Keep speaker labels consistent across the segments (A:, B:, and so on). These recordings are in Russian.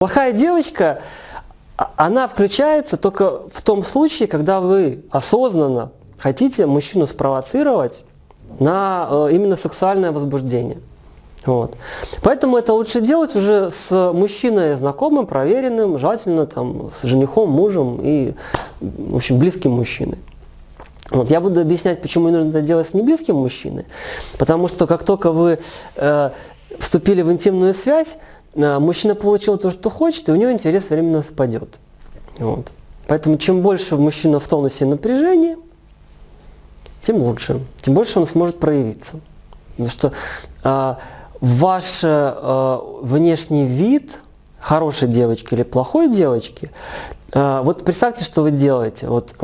A: Плохая девочка, а- она включается только в том случае, когда вы осознанно хотите мужчину спровоцировать на э, именно сексуальное возбуждение. Вот. Поэтому это лучше делать уже с мужчиной знакомым, проверенным, желательно там, с женихом, мужем и, в общем, близким мужчиной. Вот, я буду объяснять, почему нужно это делать с неблизким мужчиной. Потому что как только вы э, вступили в интимную связь, мужчина получил то, что хочет, и у него интерес временно спадет. Вот. Поэтому чем больше мужчина в тонусе напряжения, тем лучше. Тем больше он сможет проявиться. Потому что э, ваш э, внешний вид хорошей девочки или плохой девочки, э, вот представьте, что вы делаете. Вот,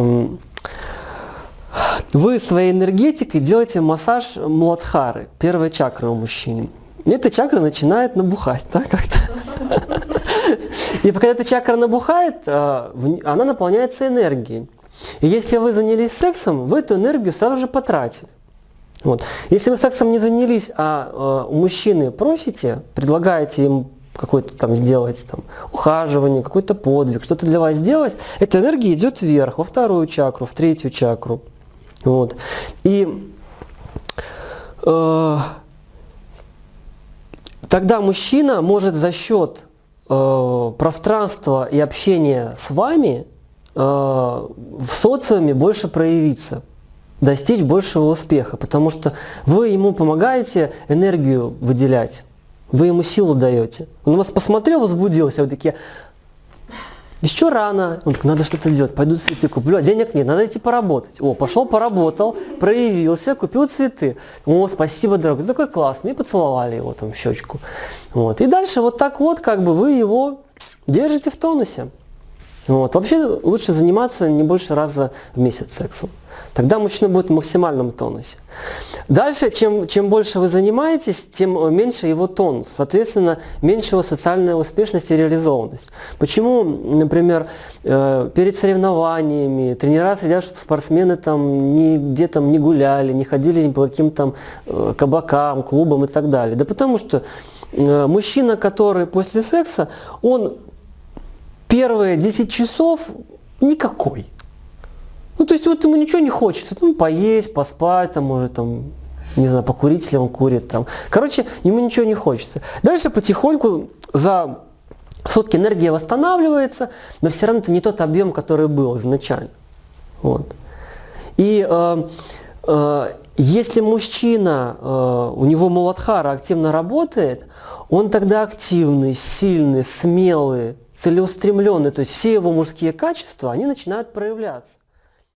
A: вы своей энергетикой делаете массаж Муладхары, первой чакры у мужчин. Эта чакра начинает набухать, да, как-то. И когда эта чакра набухает, э, она наполняется энергией. И если вы занялись сексом, вы эту энергию сразу же потратили. Вот. Если вы сексом не занялись, а э, у мужчины просите, предлагаете им какое-то там сделать там, ухаживание, какой-то подвиг, что-то для вас сделать, эта энергия идет вверх, во вторую чакру, в третью чакру. Вот. И э, тогда мужчина может за счет э, пространства и общения с вами э, в социуме больше проявиться, достичь большего успеха, потому что вы ему помогаете энергию выделять, вы ему силу даете. Он вас посмотрел, возбудился, вы такие, еще рано, он надо что-то делать, пойду цветы куплю, а денег нет, надо идти поработать. О, пошел, поработал, проявился, купил цветы. О, спасибо, дорогой, ты такой классный, и поцеловали его там в щечку. Вот. И дальше вот так вот, как бы вы его держите в тонусе. Вот. Вообще лучше заниматься не больше раза в месяц сексом. Тогда мужчина будет в максимальном тонусе. Дальше, чем, чем больше вы занимаетесь, тем меньше его тонус. Соответственно, меньше его социальная успешность и реализованность. Почему, например, э, перед соревнованиями тренера следят, чтобы спортсмены там нигде там не гуляли, не ходили по каким-то э, кабакам, клубам и так далее? Да потому что э, мужчина, который после секса, он первые 10 часов никакой. Ну, то есть вот ему ничего не хочется, там поесть, поспать, там, может, там, не знаю, покурить, если он курит, там. Короче, ему ничего не хочется. Дальше потихоньку за сутки энергия восстанавливается, но все равно это не тот объем, который был изначально. Вот. И э, э, если мужчина, э, у него Муладхара активно работает, он тогда активный, сильный, смелый, целеустремленный, то есть все его мужские качества, они начинают проявляться.